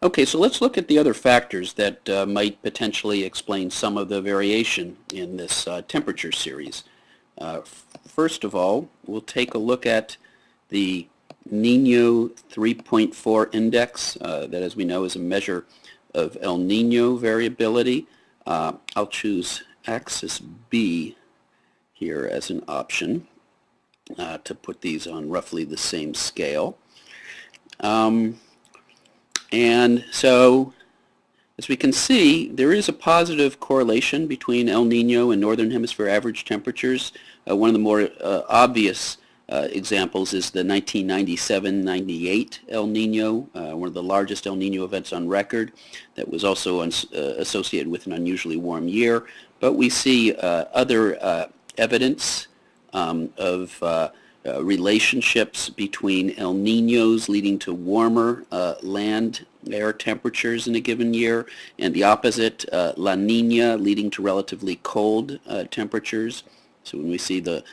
Okay, so let's look at the other factors that uh, might potentially explain some of the variation in this uh, temperature series. Uh, first of all, we'll take a look at the Nino 3.4 index uh, that as we know is a measure of El Nino variability. Uh, I'll choose axis B here as an option uh, to put these on roughly the same scale. Um, and so, as we can see, there is a positive correlation between El Nino and Northern Hemisphere average temperatures. Uh, one of the more uh, obvious uh, examples is the 1997-98 El Nino, uh, one of the largest El Nino events on record that was also uh, associated with an unusually warm year. But we see uh, other evidence um, of uh, relationships between El Ninos leading to warmer uh, land air temperatures in a given year and the opposite, uh, La Nina leading to relatively cold uh, temperatures. So when we see the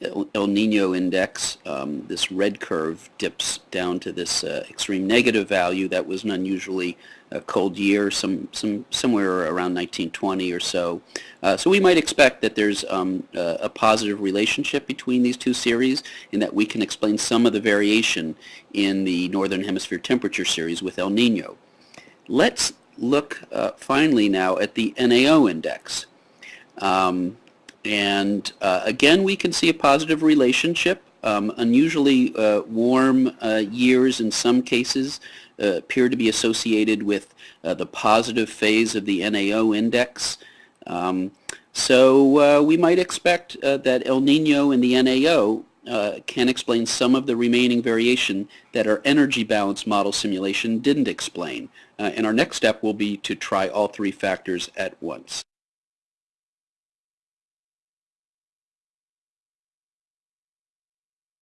El Nino index, um, this red curve dips down to this uh, extreme negative value. That was an unusually uh, cold year, some, some, somewhere around 1920 or so. Uh, so we might expect that there's um, a positive relationship between these two series and that we can explain some of the variation in the Northern Hemisphere temperature series with El Nino. Let's look uh, finally now at the NAO index. Um, and uh, again, we can see a positive relationship. Um, unusually uh, warm uh, years in some cases uh, appear to be associated with uh, the positive phase of the NAO index. Um, so uh, we might expect that El Nino and the NAO can explain some of the remaining variation that our energy balance model simulation didn't explain. and our next step will be to try all three factors at once.